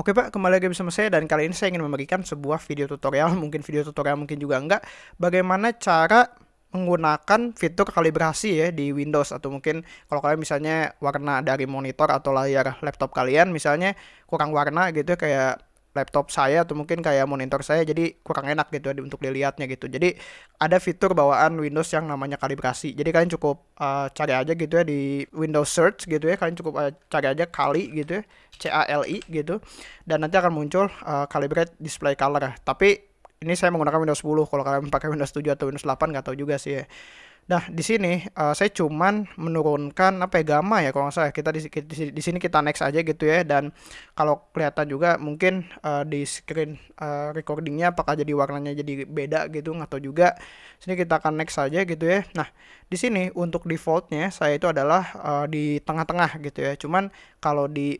Oke Pak, kembali lagi bersama saya dan kali ini saya ingin memberikan sebuah video tutorial, mungkin video tutorial mungkin juga enggak, bagaimana cara menggunakan fitur kalibrasi ya di Windows? Atau mungkin kalau kalian misalnya warna dari monitor atau layar laptop kalian misalnya kurang warna gitu ya, kayak laptop saya atau mungkin kayak monitor saya jadi kurang enak gitu ya untuk dilihatnya gitu. Jadi ada fitur bawaan Windows yang namanya kalibrasi. Jadi kalian cukup uh, cari aja gitu ya di Windows Search gitu ya. Kalian cukup uh, cari aja kali gitu ya, C A L I gitu. Dan nanti akan muncul uh, calibrate display color. Tapi ini saya menggunakan Windows 10. Kalau kalian pakai Windows 7 atau Windows 8 nggak tahu juga sih ya. Nah, di sini uh, saya cuman menurunkan apa ya gamma ya kalau nggak salah. Kita di, di, di sini kita next aja gitu ya dan kalau kelihatan juga mungkin uh, di screen uh, recordingnya apakah jadi warnanya jadi beda gitu atau juga sini kita akan next saja gitu ya. Nah, di sini untuk defaultnya saya itu adalah uh, di tengah-tengah gitu ya. Cuman kalau di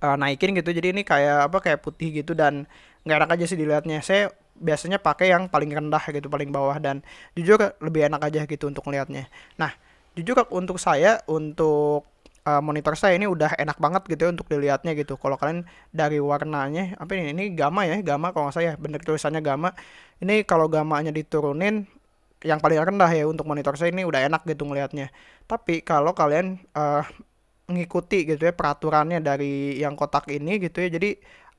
uh, naikin gitu. Jadi ini kayak apa kayak putih gitu dan nggak enak aja sih dilihatnya. Saya biasanya pakai yang paling rendah gitu paling bawah dan jujur lebih enak aja gitu untuk melihatnya nah jujur untuk saya untuk uh, monitor saya ini udah enak banget gitu ya untuk dilihatnya gitu. Kalau kalian dari warnanya apa ini ini gamma ya gamma kalau nggak saya bener tulisannya gamma. Ini kalau gamanya diturunin yang paling rendah ya untuk monitor saya ini udah enak gitu ngelihatnya. Tapi kalau kalian uh, mengikuti gitu ya peraturannya dari yang kotak ini gitu ya. Jadi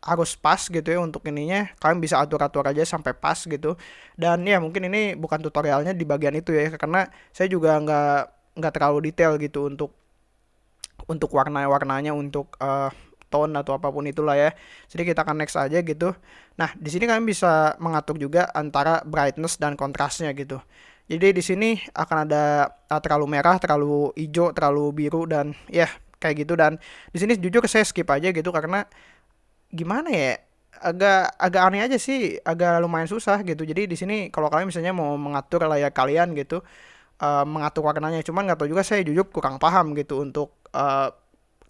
harus pas gitu ya untuk ininya. Kalian bisa atur-atur aja sampai pas gitu. Dan ya mungkin ini bukan tutorialnya di bagian itu ya karena saya juga nggak nggak terlalu detail gitu untuk untuk warna-warnanya untuk uh, tone atau apa pun itulah ya. Jadi kita akan next aja gitu. Nah di sini kalian bisa mengatur juga antara brightness dan kontrasnya gitu. Jadi di sini akan ada uh, terlalu merah terlalu hijau terlalu biru dan ya kayak gitu. Dan di sini jujur saya skip aja gitu karena gimana ya agak agak aneh aja sih agak lumayan susah gitu. Jadi di sini kalau kalian misalnya mau mengatur layar kalian gitu uh, mengatur warnanya. Cuman nggak tahu juga saya jujur kurang paham gitu untuk uh,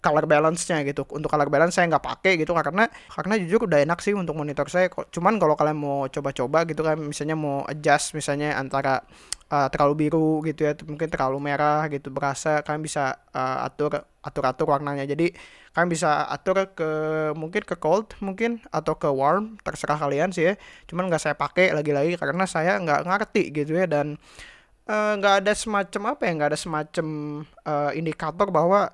color balance-nya gitu. Untuk color balance saya nggak pakai gitu karena karena jujur udah enak sih untuk monitor saya. Cuman kalau kalian mau coba-coba gitu kan misalnya mau adjust misalnya antara uh, terlalu biru gitu ya, mungkin terlalu merah gitu berasa kalian bisa uh, atur atur-atur warnanya. Jadi kalian bisa atur ke mungkin ke cold mungkin atau ke warm terserah kalian sih ya. Cuman nggak saya pakai lagi-lagi karena saya nggak ngerti gitu ya dan nggak uh, ada semacam apa ya nggak ada semacam uh, indikator bahwa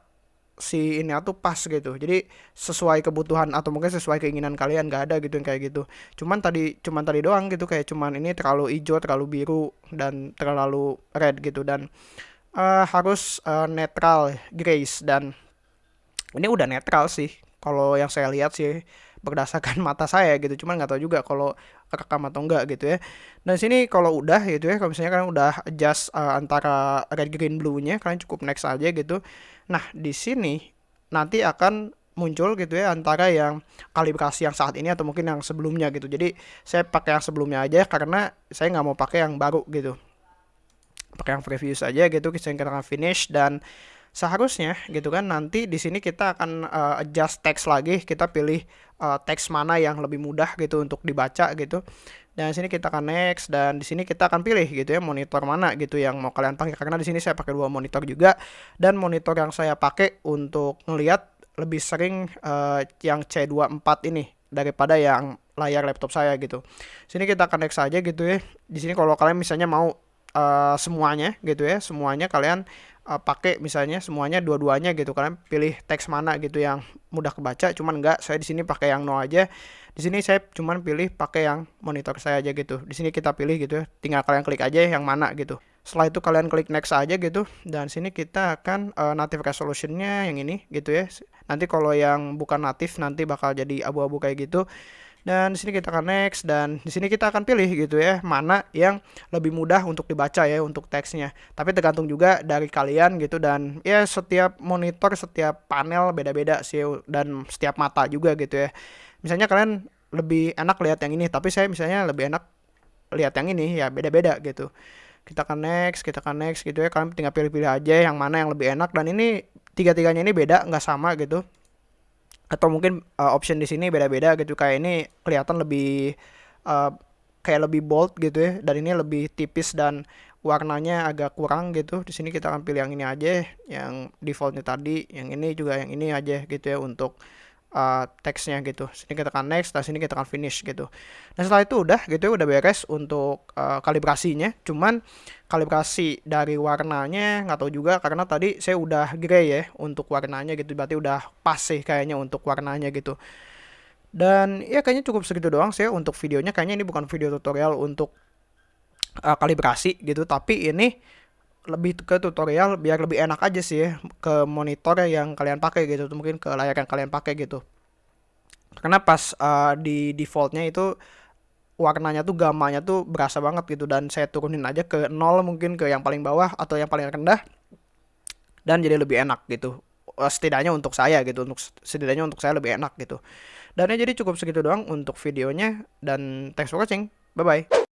si ini tuh pas gitu. Jadi sesuai kebutuhan atau mungkin sesuai keinginan kalian nggak ada gitu yang kayak gitu. Cuman tadi cuman tadi doang gitu kayak cuman ini terlalu hijau terlalu biru dan terlalu red gitu. Dan uh, harus uh, netral grace dan ini udah netral sih kalau yang saya lihat sih berdasarkan mata saya gitu. Cuman nggak tahu juga kalau rekam atau enggak gitu ya. Dan sini kalau udah gitu ya kalau misalnya kalian udah adjust uh, antara red green blue nya kalian cukup next aja gitu. Nah di sini nanti akan muncul gitu ya antara yang kalibrasi yang saat ini atau mungkin yang sebelumnya gitu. Jadi saya pakai yang sebelumnya aja karena saya nggak mau pakai yang baru gitu. Pakai yang previous aja gitu kita akan finish dan seharusnya gitu kan nanti di sini kita akan uh, adjust teks lagi kita pilih uh, teks mana yang lebih mudah gitu untuk dibaca gitu dan di sini kita akan next dan di sini kita akan pilih gitu ya monitor mana gitu yang mau kalian pakai karena di sini saya pakai dua monitor juga dan monitor yang saya pakai untuk ngelihat lebih sering uh, yang C24 ini daripada yang layar laptop saya gitu. Sini kita akan next aja gitu ya. Di sini kalau kalian misalnya mau uh, semuanya gitu ya, semuanya kalian uh, pakai misalnya semuanya dua-duanya gitu kalian pilih teks mana gitu yang mudah kebaca cuman enggak saya di sini pakai yang no aja. Di sini saya cuman pilih pakai yang monitor saya aja gitu. Di sini kita pilih gitu ya tinggal kalian klik aja yang mana gitu. Setelah itu kalian klik next aja gitu dan sini kita akan uh, native resolutionnya yang ini gitu ya. Nanti kalau yang bukan native nanti bakal jadi abu-abu kayak gitu dan di sini kita akan next dan di sini kita akan pilih gitu ya mana yang lebih mudah untuk dibaca ya untuk teksnya. Tapi tergantung juga dari kalian gitu dan ya setiap monitor setiap panel beda-beda sih dan setiap mata juga gitu ya. Misalnya kalian lebih enak lihat yang ini tapi saya misalnya lebih enak lihat yang ini ya beda-beda gitu. Kita akan next kita akan next gitu ya. Kalian tinggal pilih-pilih aja yang mana yang lebih enak dan ini tiga-tiganya ini beda nggak sama gitu atau mungkin uh, option di sini beda-beda gitu. Kayak ini kelihatan lebih uh, kayak lebih bold gitu ya. Dan ini lebih tipis dan warnanya agak kurang gitu. Di sini kita akan pilih yang ini aja yang defaultnya tadi yang ini juga yang ini aja gitu ya untuk uh, teksnya gitu. Sini kita tekan next, dan sini kita tekan finish gitu. Nah setelah itu udah gitu ya udah beres untuk uh, kalibrasinya. Cuman kalibrasi dari warnanya nggak tahu juga karena tadi saya udah grey ya untuk warnanya gitu. Berarti udah pas sih kayaknya untuk warnanya gitu. Dan ya kayaknya cukup segitu doang sih untuk videonya. Kayaknya ini bukan video tutorial untuk uh, kalibrasi gitu, tapi ini lebih ke tutorial biar lebih enak aja sih ya ke monitor yang kalian pakai gitu mungkin ke layar yang kalian pakai gitu. Karena pas uh, di defaultnya itu warnanya tuh gamanya tuh berasa banget gitu dan saya turunin aja ke nol mungkin ke yang paling bawah atau yang paling rendah dan jadi lebih enak gitu. Uh, setidaknya untuk saya gitu untuk setidaknya untuk saya lebih enak gitu. Dan ya jadi cukup segitu doang untuk videonya dan thanks for watching. Bye bye